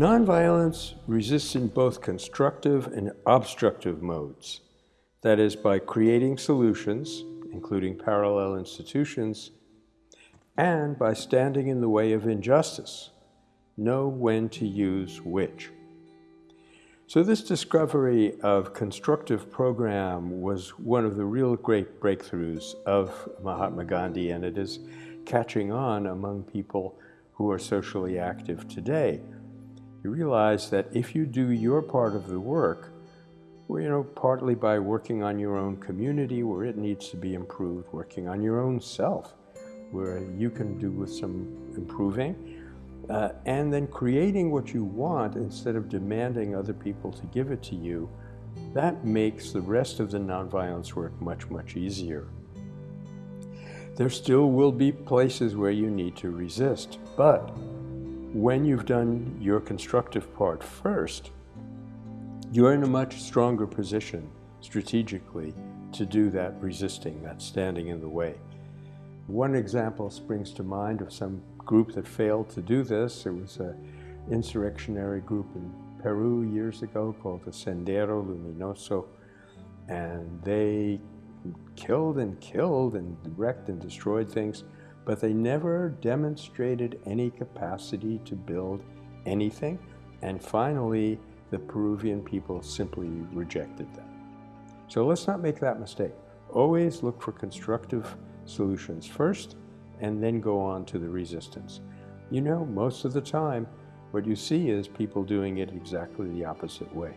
Nonviolence resists in both constructive and obstructive modes. That is, by creating solutions, including parallel institutions, and by standing in the way of injustice. Know when to use which. So this discovery of constructive program was one of the real great breakthroughs of Mahatma Gandhi, and it is catching on among people who are socially active today. You realize that if you do your part of the work, you know, partly by working on your own community where it needs to be improved, working on your own self where you can do with some improving, uh, and then creating what you want instead of demanding other people to give it to you, that makes the rest of the nonviolence work much, much easier. There still will be places where you need to resist, but when you've done your constructive part first, you're in a much stronger position strategically to do that resisting, that standing in the way. One example springs to mind of some group that failed to do this. It was an insurrectionary group in Peru years ago called the Sendero Luminoso, and they killed and killed and wrecked and destroyed things, but they never demonstrated any capacity to build anything. And finally, the Peruvian people simply rejected them. So let's not make that mistake. Always look for constructive solutions first and then go on to the resistance. You know, most of the time, what you see is people doing it exactly the opposite way.